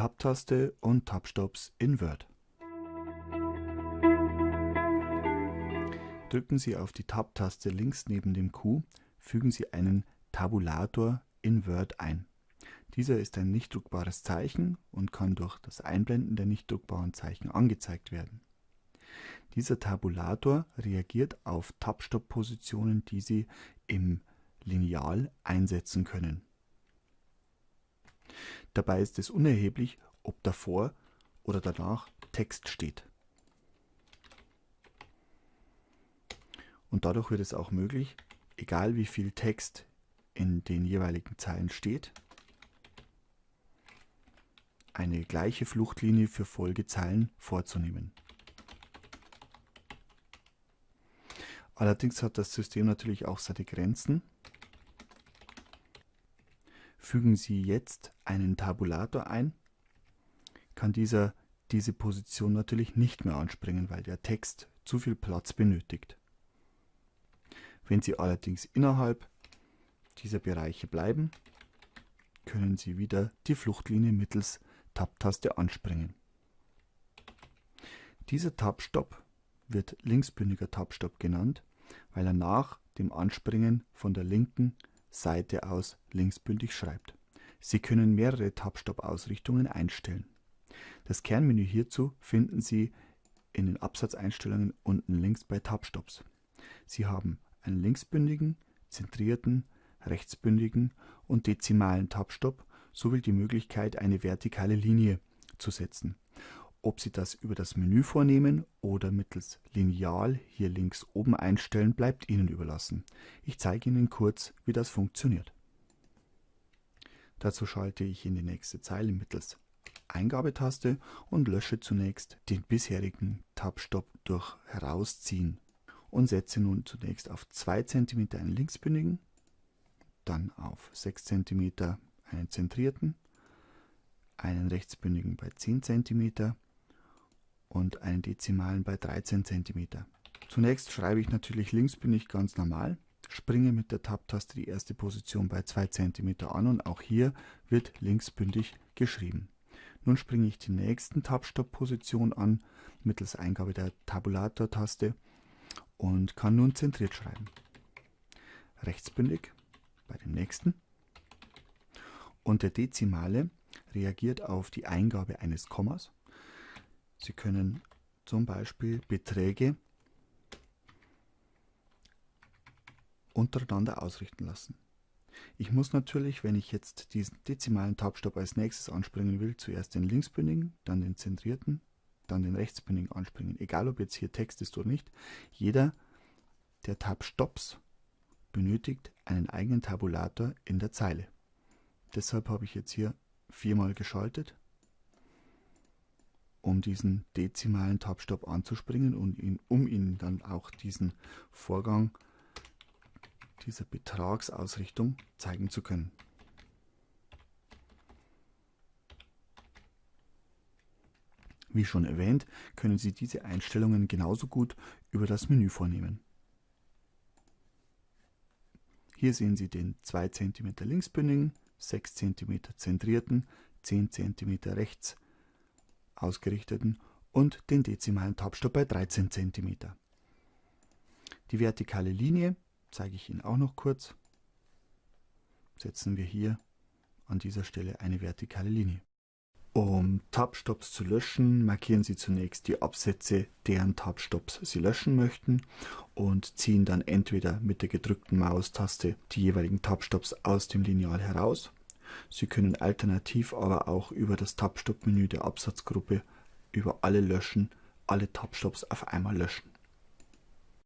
Tab-Taste und Tab-Stops in Word. Drücken Sie auf die Tab-Taste links neben dem Q, fügen Sie einen Tabulator in Word ein. Dieser ist ein nicht druckbares Zeichen und kann durch das Einblenden der nicht druckbaren Zeichen angezeigt werden. Dieser Tabulator reagiert auf Tab-Stop-Positionen, die Sie im Lineal einsetzen können. Dabei ist es unerheblich, ob davor oder danach Text steht. Und dadurch wird es auch möglich, egal wie viel Text in den jeweiligen Zeilen steht, eine gleiche Fluchtlinie für Folgezeilen vorzunehmen. Allerdings hat das System natürlich auch seine Grenzen. Fügen Sie jetzt einen Tabulator ein, kann dieser diese Position natürlich nicht mehr anspringen, weil der Text zu viel Platz benötigt. Wenn Sie allerdings innerhalb dieser Bereiche bleiben, können Sie wieder die Fluchtlinie mittels Tab-Taste anspringen. Dieser Tab-Stop wird linksbündiger Tab-Stop genannt, weil er nach dem Anspringen von der linken Seite aus linksbündig schreibt. Sie können mehrere Tab-Stop-Ausrichtungen einstellen. Das Kernmenü hierzu finden Sie in den Absatzeinstellungen unten links bei Tab-Stops. Sie haben einen linksbündigen, zentrierten, rechtsbündigen und dezimalen Tab-Stop sowie die Möglichkeit, eine vertikale Linie zu setzen. Ob Sie das über das Menü vornehmen oder mittels Lineal hier links oben einstellen, bleibt Ihnen überlassen. Ich zeige Ihnen kurz, wie das funktioniert. Dazu schalte ich in die nächste Zeile mittels Eingabetaste und lösche zunächst den bisherigen Tab-Stop durch Herausziehen und setze nun zunächst auf 2 cm einen linksbündigen, dann auf 6 cm einen zentrierten, einen rechtsbündigen bei 10 cm und einen dezimalen bei 13 cm. Zunächst schreibe ich natürlich linksbündig ganz normal, springe mit der Tab-Taste die erste Position bei 2 cm an und auch hier wird linksbündig geschrieben. Nun springe ich die nächsten Tab-Stop-Position an mittels Eingabe der Tabulator-Taste und kann nun zentriert schreiben. Rechtsbündig bei dem nächsten. Und der Dezimale reagiert auf die Eingabe eines Kommas. Sie können zum Beispiel Beträge untereinander ausrichten lassen. Ich muss natürlich, wenn ich jetzt diesen dezimalen Tabstab als nächstes anspringen will, zuerst den linksbündigen, dann den zentrierten, dann den rechtsbündigen anspringen. Egal ob jetzt hier Text ist oder nicht, jeder der Tab-Stops benötigt einen eigenen Tabulator in der Zeile. Deshalb habe ich jetzt hier viermal geschaltet, um diesen dezimalen Tab-Stop anzuspringen und ihn, um Ihnen dann auch diesen Vorgang dieser Betragsausrichtung zeigen zu können. Wie schon erwähnt, können Sie diese Einstellungen genauso gut über das Menü vornehmen. Hier sehen Sie den 2 cm linksbündigen, 6 cm zentrierten, 10 cm rechts ausgerichteten und den dezimalen Tabstab bei 13 cm. Die vertikale Linie zeige ich Ihnen auch noch kurz. Setzen wir hier an dieser Stelle eine vertikale Linie. Um Tab-Stops zu löschen, markieren Sie zunächst die Absätze, deren Tab-Stops Sie löschen möchten und ziehen dann entweder mit der gedrückten Maustaste die jeweiligen Tab-Stops aus dem Lineal heraus. Sie können alternativ aber auch über das Tab-Stop-Menü der Absatzgruppe über alle Löschen alle Tab-Stops auf einmal löschen.